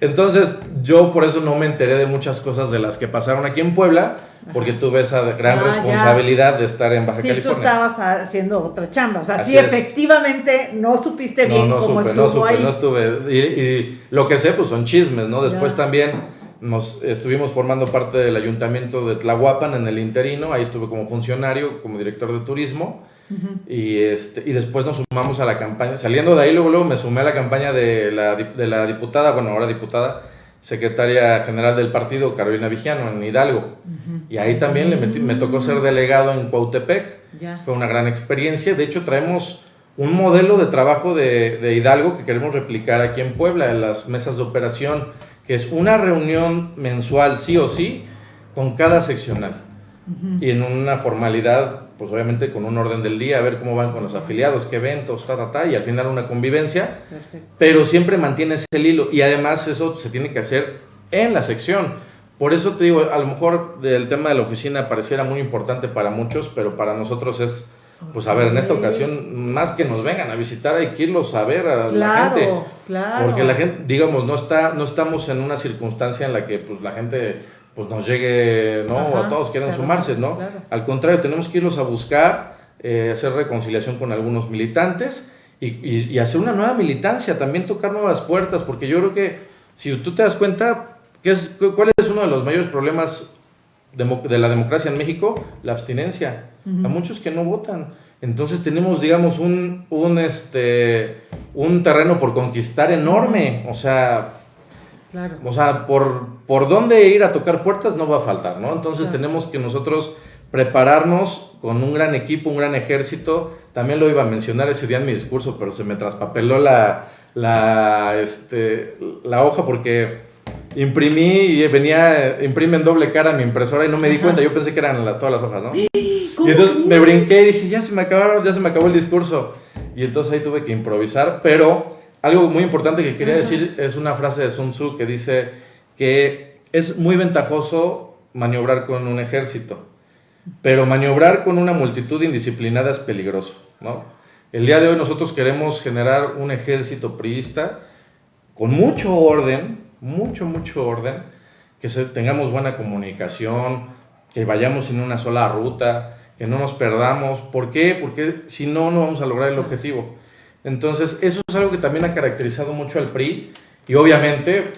Entonces, yo por eso no me enteré de muchas cosas de las que pasaron aquí en Puebla, porque tuve esa gran ah, responsabilidad de estar en Baja sí, California. Sí, tú estabas haciendo otra chamba. O sea, sí, efectivamente no supiste bien no, cómo estuvo no supe, ahí. No estuve. Y, lo que sé, pues son chismes, ¿no? Después también nos estuvimos formando parte del ayuntamiento de Tlahuapan en el interino. Ahí estuve como funcionario, como director de turismo y, este, y después nos sumamos a la campaña. Saliendo de ahí, luego, luego me sumé a la campaña de la, de la diputada, bueno, ahora diputada, secretaria general del partido, Carolina Vigiano, en Hidalgo. Y ahí también le me tocó ser delegado en Cuautepec. Fue una gran experiencia. De hecho, traemos un modelo de trabajo de, de, Hidalgo que queremos replicar aquí en Puebla, en las mesas de operación, que es una reunión mensual, sí o sí, con cada seccional. Y en una formalidad pues obviamente con un orden del día, a ver cómo van con los afiliados, qué eventos, ta, ta, ta, y al final una convivencia, pero siempre mantienes el hilo y además eso se tiene que hacer en la sección. Por eso te digo, a lo mejor el tema de la oficina pareciera muy importante para muchos, pero para nosotros es, pues a ver, en esta ocasión, más que nos vengan a visitar, hay que irlos a ver a la gente. Claro. Porque la gente, digamos, no, está, no estamos en una circunstancia en la que pues la gente pues nos llegue, ¿no? a todos quieran sumarse, ¿no? Al contrario, tenemos que irlos a buscar, eh, hacer reconciliación con algunos militantes y, y, hacer una nueva militancia, también tocar nuevas puertas, porque yo creo que si tú te das cuenta, ¿qué es, ¿cuál es uno de los mayores problemas de, la democracia en México? La abstinencia. A muchos que no votan. Entonces tenemos, digamos, un, un, este, un terreno por conquistar enorme. O sea, o sea, por, por dónde ir a tocar puertas no va a faltar, ¿no? Entonces tenemos que nosotros prepararnos con un gran equipo, un gran ejército. También lo iba a mencionar ese día en mi discurso, pero se me traspapeló la, la, este, la hoja porque imprimí y venía, imprime en doble cara mi impresora y no me di cuenta. Yo pensé que eran todas las hojas, ¿no? Y entonces me brinqué y dije, ya se me acabaron, ya se me acabó el discurso. Y entonces ahí tuve que improvisar, pero algo muy importante que quería decir es una frase de Sun Tzu que dice que es muy ventajoso maniobrar con un ejército, pero maniobrar con una multitud indisciplinada es peligroso, ¿no? El día de hoy nosotros queremos generar un ejército priista con mucho orden, mucho, mucho orden, que tengamos buena comunicación, que vayamos en una sola ruta, que no nos perdamos. ¿Por qué? Porque si no, no vamos a lograr el objetivo. Entonces, eso es algo que también ha caracterizado mucho al PRI y obviamente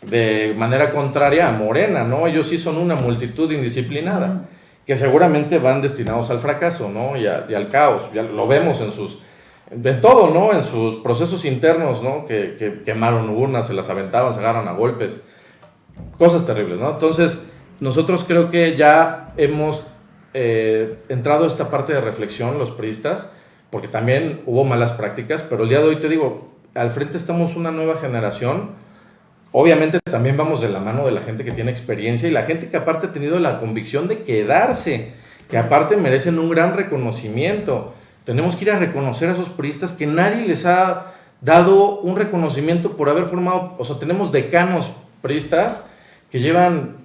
de manera contraria a Morena, ¿no? Ellos sí son una multitud indisciplinada, que seguramente van destinados al fracaso, ¿no? Y, al caos, ya lo vemos en sus, en todo, ¿no? En sus procesos internos, ¿no? Que, quemaron urnas, se las aventaban, se agarran a golpes, cosas terribles, ¿no? Entonces, nosotros creo que ya hemos eh, entrado a esta parte de reflexión, los priistas, porque también hubo malas prácticas, pero el día de hoy te digo, al frente estamos una nueva generación. Obviamente también vamos de la mano de la gente que tiene experiencia y la gente que aparte ha tenido la convicción de quedarse, que aparte merecen un gran reconocimiento. Tenemos que ir a reconocer a esos puristas que nadie les ha dado un reconocimiento por haber formado, o sea, tenemos decanos priistas que llevan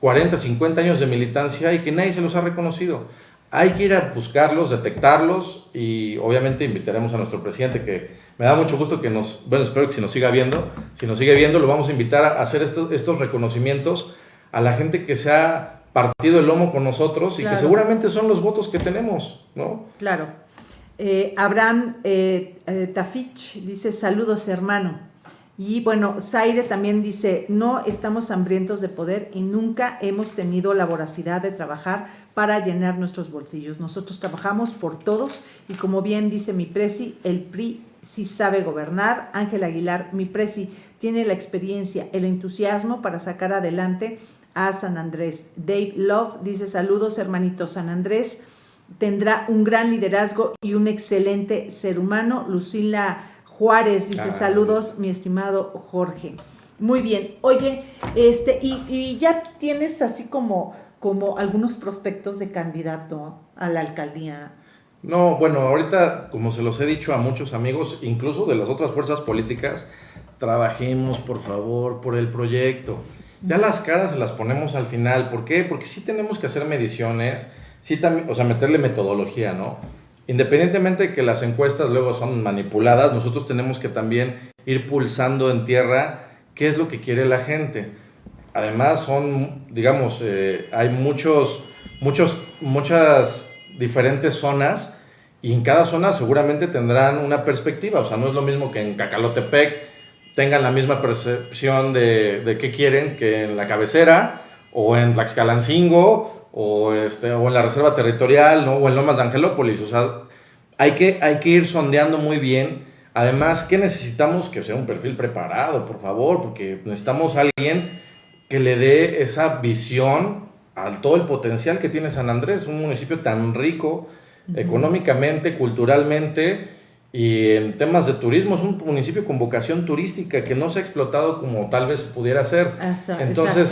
40, 50 años de militancia y que nadie se los ha reconocido. Hay que ir a buscarlos, detectarlos y obviamente invitaremos a nuestro presidente que me da mucho gusto que nos, bueno, espero que si nos siga viendo, si nos sigue viendo, lo vamos a invitar a hacer estos, estos reconocimientos a la gente que se ha partido el lomo con nosotros y que seguramente son los votos que tenemos, ¿no? Claro. Eh, Abraham eh, eh, Tafich dice, saludos hermano. Y bueno, Zaire también dice, no estamos hambrientos de poder y nunca hemos tenido la voracidad de trabajar para llenar nuestros bolsillos. Nosotros trabajamos por todos y como bien dice mi presi, el PRI sí sabe gobernar. Ángel Aguilar, mi presi, tiene la experiencia, el entusiasmo para sacar adelante a San Andrés. Dave Love dice, saludos hermanito San Andrés, tendrá un gran liderazgo y un excelente ser humano. Lucila Juárez dice, saludos, mi estimado Jorge. Muy bien, oye, este, y, ya tienes así como, como algunos prospectos de candidato a la alcaldía. No, bueno, ahorita, como se los he dicho a muchos amigos, incluso de las otras fuerzas políticas, trabajemos, por favor, por el proyecto. Ya las caras se las ponemos al final. ¿Por qué? Porque sí tenemos que hacer mediciones, sí también, o sea, meterle metodología, ¿no? Independientemente de que las encuestas luego son manipuladas, nosotros tenemos que también ir pulsando en tierra qué es lo que quiere la gente. Además son, digamos, eh, hay muchos, muchos, muchas diferentes zonas y en cada zona seguramente tendrán una perspectiva. O sea, no es lo mismo que en Cacalotepec tengan la misma percepción de, de qué quieren que en la cabecera o en Tlaxcalancingo o, este, o en la reserva territorial, ¿no? o en Lomas de Angelópolis. O sea, hay que, hay que ir sondeando muy bien. Además, ¿qué necesitamos? Que sea un perfil preparado, por favor, porque necesitamos a alguien que le dé esa visión a todo el potencial que tiene San Andrés, un municipio tan rico económicamente, culturalmente y en temas de turismo. Es un municipio con vocación turística que no se ha explotado como tal vez pudiera ser. Entonces,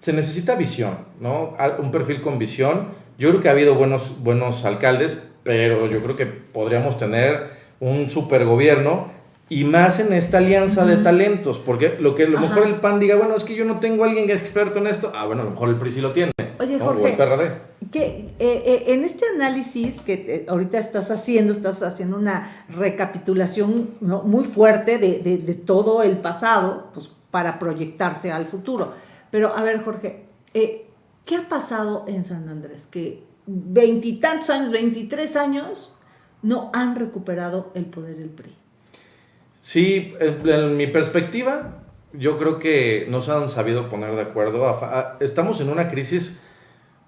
se necesita visión, ¿no? Un perfil con visión. Yo creo que ha habido buenos, buenos alcaldes, pero yo creo que podríamos tener un super gobierno y más en esta alianza de talentos, porque lo que a lo mejor el PAN diga, bueno, es que yo no tengo a alguien que es experto en esto, ah, bueno, a lo mejor el PRI sí lo tiene. Oye, Jorge, o el PRD. Que, eh, eh, en este análisis que ahorita estás haciendo, estás haciendo una recapitulación muy fuerte de, de, de, todo el pasado, pues para proyectarse al futuro. Pero, a ver, Jorge, eh, ¿qué ha pasado en San Andrés? Que veintitantos años, veintitrés años, no han recuperado el poder del PRI. Sí, en, mi perspectiva, yo creo que no se han sabido poner de acuerdo. estamos en una crisis,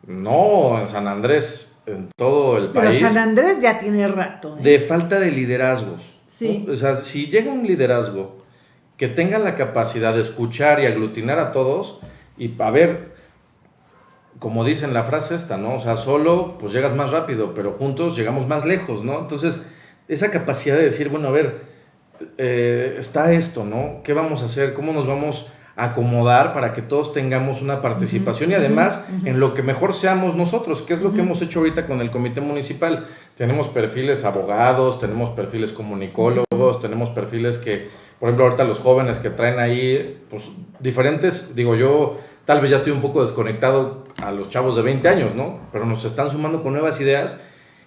no en San Andrés, en todo el país. Pero San Andrés ya tiene rato. ¿eh? De falta de liderazgos. Sí. O sea, si llega un liderazgo que tenga la capacidad de escuchar y aglutinar a todos y a ver, como dicen la frase esta, ¿no? O sea, solo pues llegas más rápido, pero juntos llegamos más lejos, ¿no? Entonces, esa capacidad de decir, bueno, a ver, eh, está esto, ¿no? ¿Qué vamos a hacer? ¿Cómo nos vamos a acomodar para que todos tengamos una participación y además en lo que mejor seamos nosotros, que es lo que hemos hecho ahorita con el comité municipal? Tenemos perfiles abogados, tenemos perfiles comunicólogos, tenemos perfiles que, por ejemplo, ahorita los jóvenes que traen ahí, pues diferentes, digo yo, tal vez ya estoy un poco desconectado a los chavos de 20 años, ¿no? Pero nos están sumando con nuevas ideas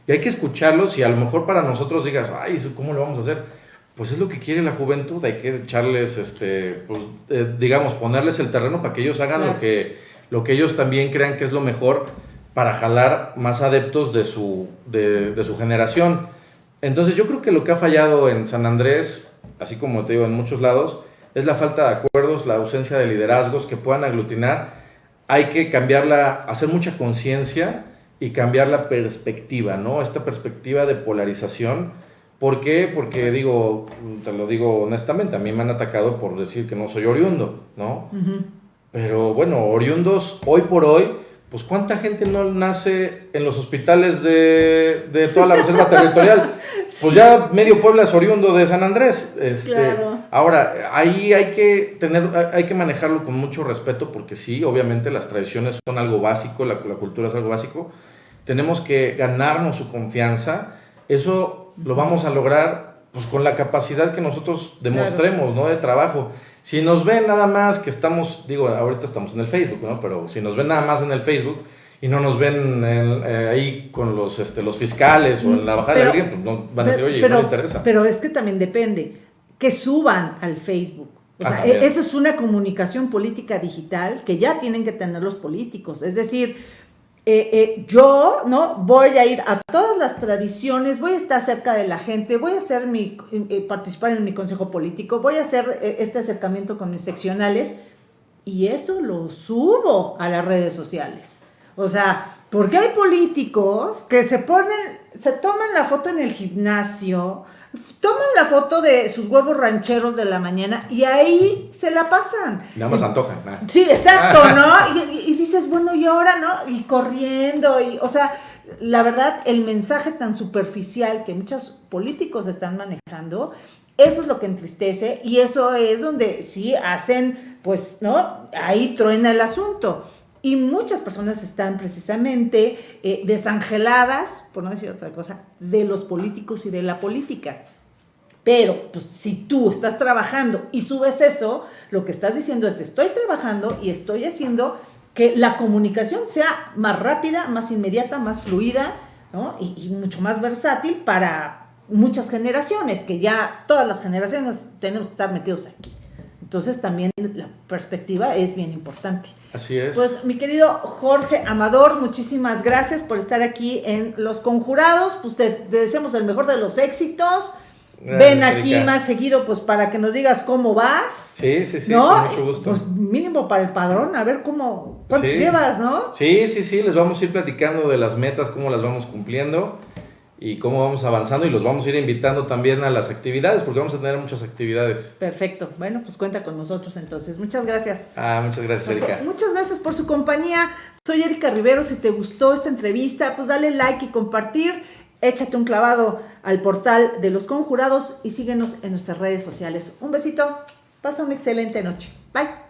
y hay que escucharlos y a lo mejor para nosotros digas, ay, ¿cómo lo vamos a hacer? Pues es lo que quiere la juventud, hay que echarles, este, pues, eh, digamos, ponerles el terreno para que ellos hagan lo, que, lo que ellos también crean que es lo mejor para jalar más adeptos de su, de, de su generación. Entonces yo creo que lo que ha fallado en San Andrés, así como te digo en muchos lados, es la falta de acuerdos, la ausencia de liderazgos que puedan aglutinar. Hay que cambiarla, hacer mucha conciencia y cambiar la perspectiva, ¿no? Esta perspectiva de polarización ¿Por qué? Porque digo, te lo digo honestamente, a mí me han atacado por decir que no soy oriundo, ¿no? Pero bueno, oriundos hoy por hoy, pues cuánta gente no nace en los hospitales de, de toda la reserva territorial. Pues ya medio Puebla es oriundo de San Andrés. Este, Claro. Ahora, ahí hay que tener, hay que manejarlo con mucho respeto porque sí, obviamente las tradiciones son algo básico, la, la cultura es algo básico. Tenemos que ganarnos su confianza. Eso lo vamos a lograr pues con la capacidad que nosotros demostremos, ¿no? De trabajo. Si nos ven nada más que estamos, digo, ahorita estamos en el Facebook, ¿no? Pero si nos ven nada más en el Facebook y no nos ven en- eh, ahí con los, este, los fiscales o en la bajada Pero- de alguien, pues no, van a decir, oye, pero, no me interesa. Pero es que también depende. Que suban al Facebook. O Ah, sea, e- eso es una comunicación política digital que ya tienen que tener los políticos. Es decir, eh, eh, yo no voy a ir a todas las tradiciones, voy a estar cerca de la gente, voy a hacer mi, eh, participar en mi consejo político, voy a hacer este acercamiento con mis seccionales y eso lo subo a las redes sociales. O sea, porque hay políticos que se ponen, se toman la foto en el gimnasio, toman la foto de sus huevos rancheros de la mañana y ahí se la pasan. Nada más antojan. nah. Sí, exacto, ¿no? Y, y- y dices, bueno, y ahora, ¿no? Y corriendo, y, o sea, la verdad, el mensaje tan superficial que muchos políticos están manejando, eso es lo que entristece y eso es donde sí hacen, pues, ¿no? Ahí truena el asunto. Y muchas personas están precisamente eh, desangeladas, por no decir otra cosa, de los políticos y de la política. Pero pues, si tú estás trabajando y subes eso, lo que estás diciendo es estoy trabajando y estoy haciendo que la comunicación sea más rápida, más inmediata, más fluida ¿no? y, y mucho más versátil para muchas generaciones, que ya todas las generaciones tenemos que estar metidos aquí. Entonces también la perspectiva es bien importante. Así es. Pues mi querido Jorge Amador, muchísimas gracias por estar aquí en Los Conjurados. Pues te, te deseamos el mejor de los éxitos. Gracias, Ven aquí Erika. más seguido, pues para que nos digas cómo vas. Sí, sí, sí, ¿no? con mucho gusto. Pues mínimo para el padrón, a ver cómo, cuántos Sí. llevas, ¿no? Sí, sí, sí, les vamos a ir platicando de las metas, cómo las vamos cumpliendo y cómo vamos avanzando y los vamos a ir invitando también a las actividades, porque vamos a tener muchas actividades. Perfecto. Bueno, pues cuenta con nosotros entonces. Muchas gracias. Ah, muchas gracias, Erika. Muchas gracias por su compañía. Soy Erika Rivero. Si te gustó esta entrevista, pues dale like y compartir. Échate un clavado al portal de los conjurados y síguenos en nuestras redes sociales. Un besito. Pasa una excelente noche. Bye.